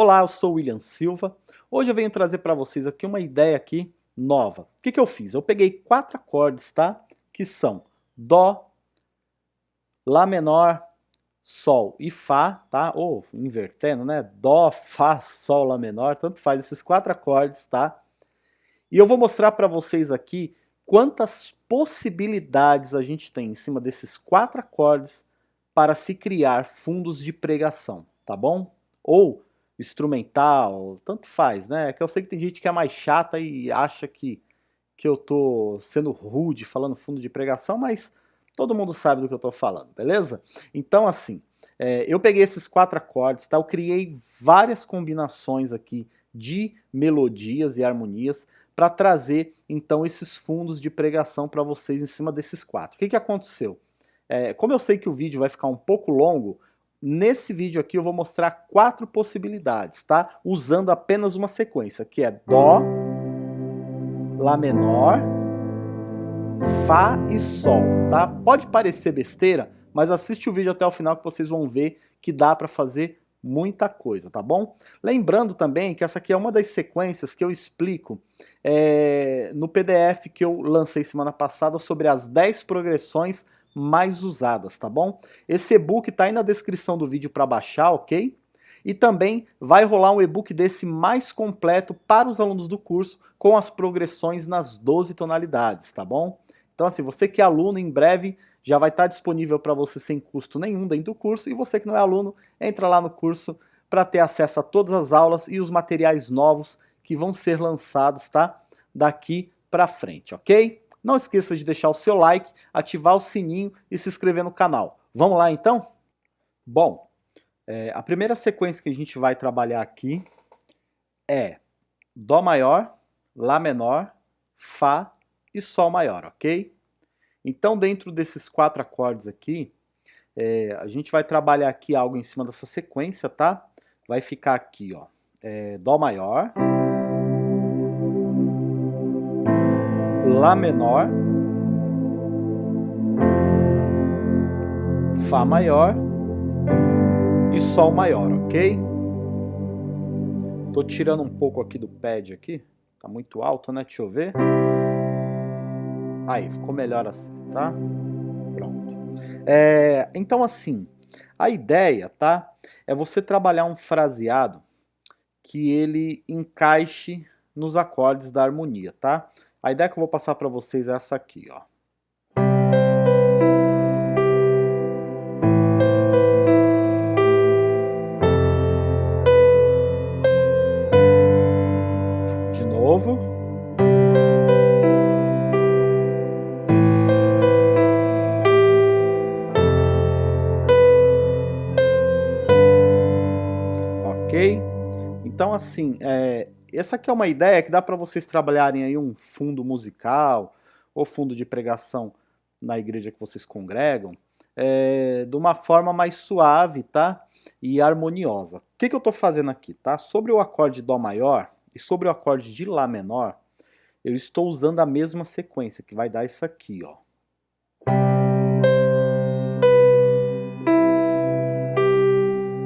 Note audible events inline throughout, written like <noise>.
Olá, eu sou o William Silva. Hoje eu venho trazer para vocês aqui uma ideia aqui nova. O que, que eu fiz? Eu peguei quatro acordes, tá? Que são Dó, Lá menor, Sol e Fá, tá? Ou invertendo, né? Dó, Fá, Sol, Lá menor, tanto faz esses quatro acordes, tá? E eu vou mostrar para vocês aqui quantas possibilidades a gente tem em cima desses quatro acordes para se criar fundos de pregação, tá bom? Ou instrumental, tanto faz, né? Que eu sei que tem gente que é mais chata e acha que, que eu tô sendo rude falando fundo de pregação, mas todo mundo sabe do que eu tô falando, beleza? Então, assim, é, eu peguei esses quatro acordes, tá? Eu criei várias combinações aqui de melodias e harmonias para trazer, então, esses fundos de pregação para vocês em cima desses quatro. O que, que aconteceu? É, como eu sei que o vídeo vai ficar um pouco longo, Nesse vídeo aqui eu vou mostrar quatro possibilidades, tá? Usando apenas uma sequência, que é Dó, Lá menor, Fá e Sol, tá? Pode parecer besteira, mas assiste o vídeo até o final que vocês vão ver que dá para fazer muita coisa, tá bom? Lembrando também que essa aqui é uma das sequências que eu explico é, no PDF que eu lancei semana passada sobre as 10 progressões mais usadas, tá bom? Esse e-book tá aí na descrição do vídeo para baixar, ok? E também vai rolar um e-book desse mais completo para os alunos do curso, com as progressões nas 12 tonalidades, tá bom? Então assim, você que é aluno, em breve já vai estar disponível para você sem custo nenhum dentro do curso, e você que não é aluno, entra lá no curso para ter acesso a todas as aulas e os materiais novos que vão ser lançados, tá? Daqui para frente, ok? Não esqueça de deixar o seu like, ativar o sininho e se inscrever no canal. Vamos lá então? Bom, é, a primeira sequência que a gente vai trabalhar aqui é Dó maior, Lá menor, Fá e Sol maior, ok? Então dentro desses quatro acordes aqui, é, a gente vai trabalhar aqui algo em cima dessa sequência, tá? Vai ficar aqui, ó, é, Dó maior... Lá menor, Fá maior e Sol maior, ok? Tô tirando um pouco aqui do pad aqui, tá muito alto, né? Deixa eu ver. Aí, ficou melhor assim, tá? Pronto. É, então assim, a ideia, tá? É você trabalhar um fraseado que ele encaixe nos acordes da harmonia, tá? A ideia que eu vou passar para vocês é essa aqui, ó. De novo. Ok? Então, assim, é, essa aqui é uma ideia que dá para vocês trabalharem aí um fundo musical ou fundo de pregação na igreja que vocês congregam, é, de uma forma mais suave, tá? E harmoniosa. O que, que eu estou fazendo aqui, tá? Sobre o acorde Dó maior e sobre o acorde de Lá menor, eu estou usando a mesma sequência, que vai dar isso aqui, ó.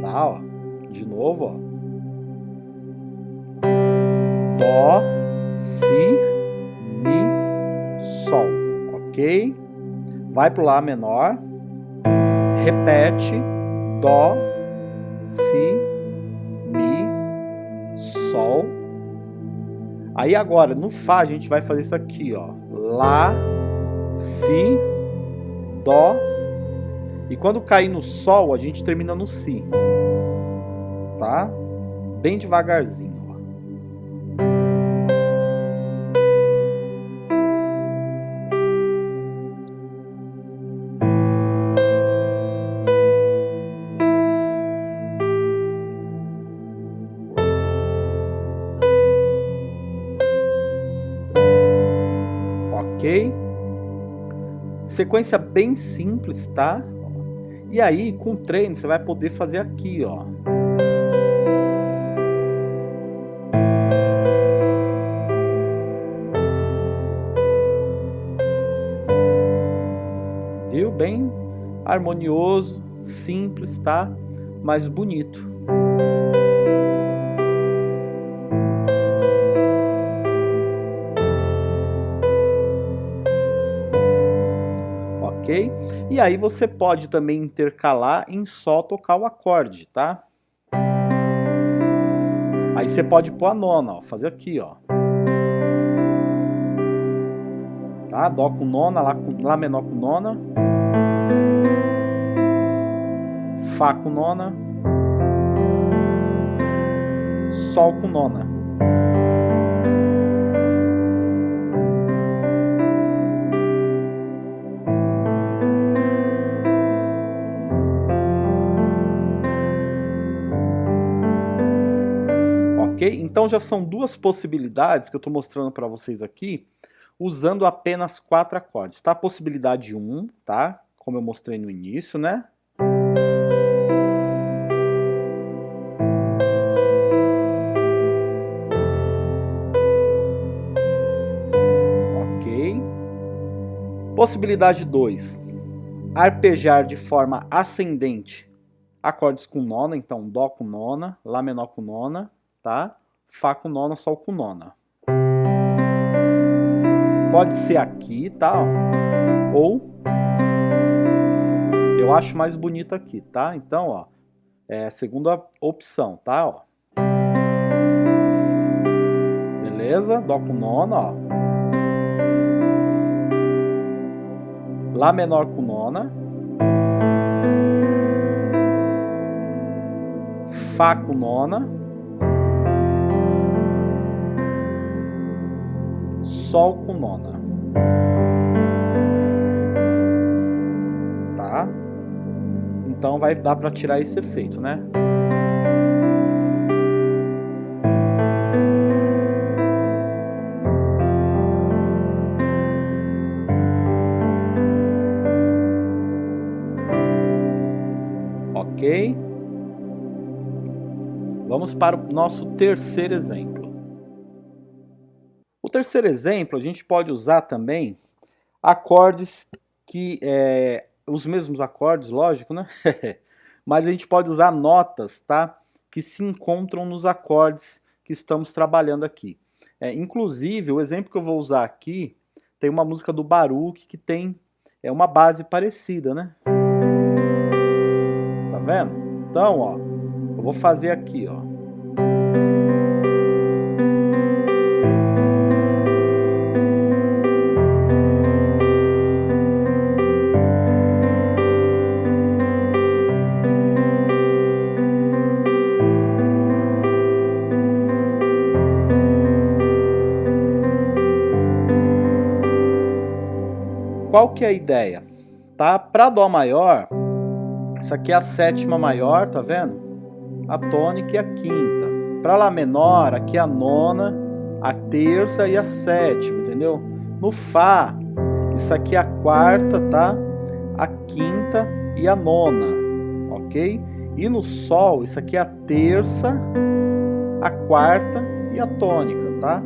Tá, ó. De novo, ó. Dó, Si, Mi, Sol, ok? Vai para o Lá menor, repete, Dó, Si, Mi, Sol. Aí agora, no Fá, a gente vai fazer isso aqui, ó. Lá, Si, Dó. E quando cair no Sol, a gente termina no Si. Tá? Bem devagarzinho. Ok? Sequência bem simples, tá? E aí, com treino, você vai poder fazer aqui, ó. Viu? Bem harmonioso, simples, tá? Mas bonito. Aí você pode também intercalar em só tocar o acorde, tá? Aí você pode pôr a nona, ó, fazer aqui, ó. Tá? Dó com nona, lá, com, lá menor com nona. Fá com nona. Sol com nona. Ok? Então já são duas possibilidades que eu estou mostrando para vocês aqui, usando apenas quatro acordes. Tá? Possibilidade 1, um, tá? Como eu mostrei no início, né? Possibilidade 2. Arpejar de forma ascendente acordes com nona, então Dó com nona, Lá menor com nona, tá? Fá com nona, Sol com nona. Pode ser aqui, tá? Ou eu acho mais bonito aqui, tá? Então, ó, é a segunda opção, tá? Ó. Beleza? Dó com nona, ó. Lá menor com nona. Fá com nona. Sol com nona. Tá? Então vai dar para tirar esse efeito, né? Ok? Vamos para o nosso terceiro exemplo. Terceiro exemplo, a gente pode usar também acordes que, é, os mesmos acordes, lógico, né? <laughs> Mas a gente pode usar notas, tá? Que se encontram nos acordes que estamos trabalhando aqui. É, inclusive, o exemplo que eu vou usar aqui, tem uma música do Baruch que tem é uma base parecida, né? vendo? Então, ó, eu vou fazer aqui, ó. Qual que é a ideia? Tá? Para Dó maior, essa aqui é a sétima maior, tá vendo? A tônica e a quinta. Para Lá menor, aqui é a nona, a terça e a sétima, entendeu? No Fá, isso aqui é a quarta, tá? A quinta e a nona, ok? E no Sol, isso aqui é a terça, a quarta e a tônica, tá?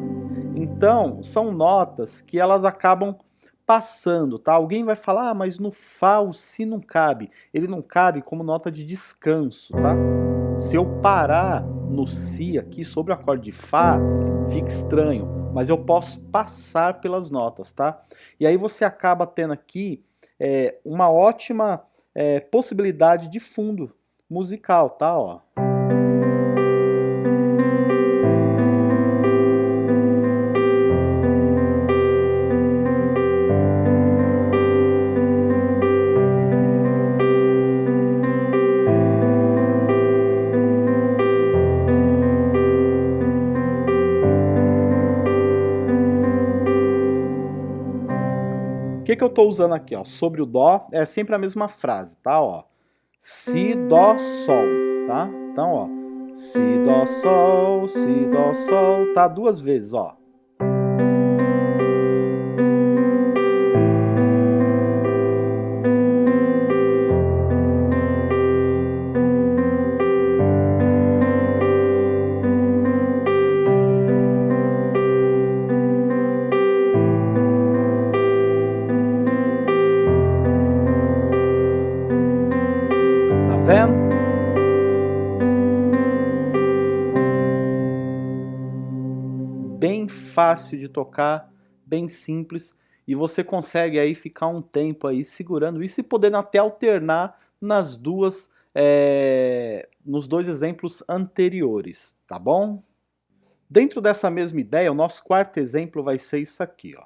Então, são notas que elas acabam passando, tá? Alguém vai falar, ah, mas no Fá o Si não cabe. Ele não cabe como nota de descanso, tá? Se eu parar no Si aqui sobre o acorde de Fá, fica estranho, mas eu posso passar pelas notas, tá? E aí você acaba tendo aqui é, uma ótima é, possibilidade de fundo musical, tá? Ó. estou usando aqui? Ó? Sobre o Dó, é sempre a mesma frase, tá? Ó, si, Dó, Sol, tá? Então, ó, Si, Dó, Sol, Si, Dó, Sol, tá? Duas vezes, ó. Fácil de tocar, bem simples e você consegue aí ficar um tempo aí segurando isso e podendo até alternar nas duas, é, nos dois exemplos anteriores, tá bom? Dentro dessa mesma ideia, o nosso quarto exemplo vai ser isso aqui, ó.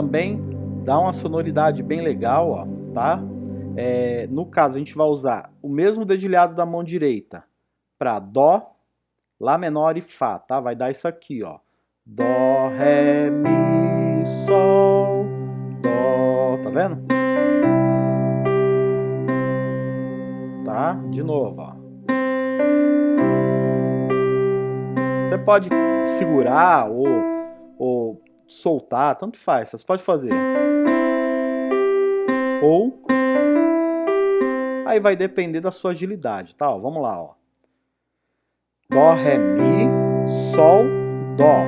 Também dá uma sonoridade bem legal, ó, tá? É, no caso, a gente vai usar o mesmo dedilhado da mão direita para Dó, Lá menor e Fá, tá? Vai dar isso aqui, ó. Dó, Ré, Mi, Sol, Dó, tá vendo? Tá? De novo, ó. Você pode segurar ou, ou soltar, tanto faz, você pode fazer. Ou Aí vai depender da sua agilidade, tá? Ó, vamos lá, ó. Dó, Ré, Mi, Sol, Dó,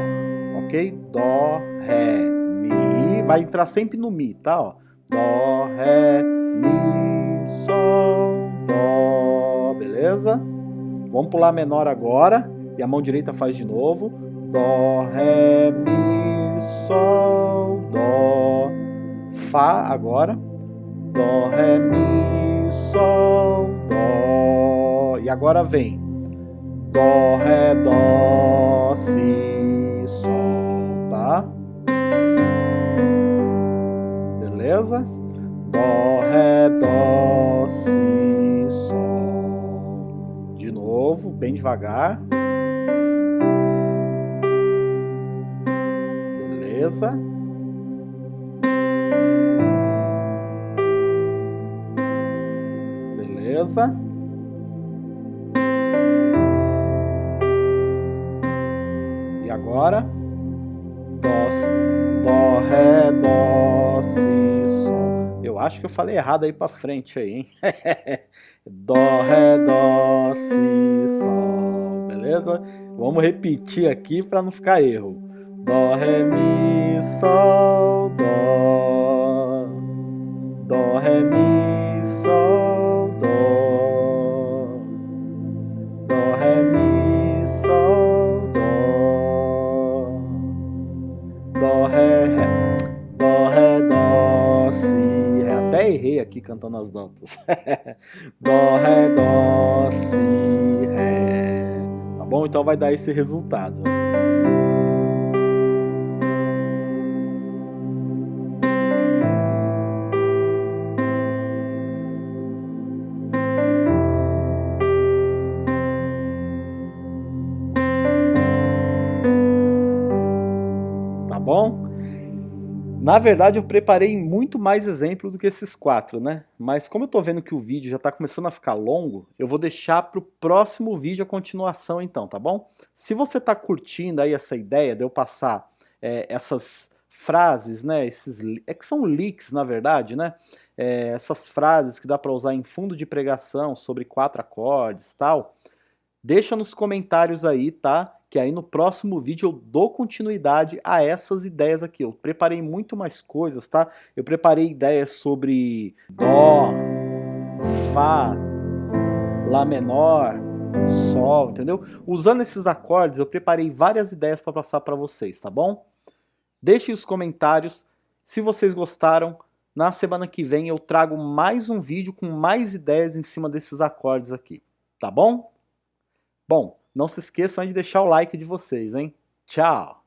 ok? Dó, Ré, Mi, vai entrar sempre no Mi, tá? Ó. Dó, Ré, Mi, Sol, Dó, beleza? Vamos pular menor agora, e a mão direita faz de novo. Dó, Ré, Mi, Sol, Dó, Fá agora. Dó, Ré, Mi, Sol, Dó. E agora vem Dó, Ré, Dó, Si, Sol, tá? Beleza? Dó, Ré, Dó, Si, Sol. De novo, bem devagar. Beleza? beleza? E agora? Dó, ré, dó, si, sol. Eu acho que eu falei errado aí pra frente aí, hein? <laughs> dó, ré, dó, si, sol. Beleza? Vamos repetir aqui para não ficar erro. Dó, ré, mi, sol, dó. Dó, ré, mi, sol. errei aqui cantando as notas. dó, ré, dó, si, ré. Tá bom? Então vai dar esse resultado. Na verdade, eu preparei muito mais exemplos do que esses quatro, né? Mas como eu tô vendo que o vídeo já tá começando a ficar longo, eu vou deixar pro próximo vídeo a continuação então, tá bom? Se você tá curtindo aí essa ideia de eu passar é, essas frases, né? Esses, é que são leaks, na verdade, né? É, essas frases que dá para usar em fundo de pregação sobre quatro acordes tal, deixa nos comentários aí, tá? Que aí no próximo vídeo eu dou continuidade a essas ideias aqui. Eu preparei muito mais coisas, tá? Eu preparei ideias sobre Dó, Fá, Lá menor, Sol, entendeu? Usando esses acordes, eu preparei várias ideias para passar para vocês, tá bom? Deixem os comentários se vocês gostaram. Na semana que vem eu trago mais um vídeo com mais ideias em cima desses acordes aqui, tá bom? Bom, não se esqueçam de deixar o like de vocês, hein? Tchau!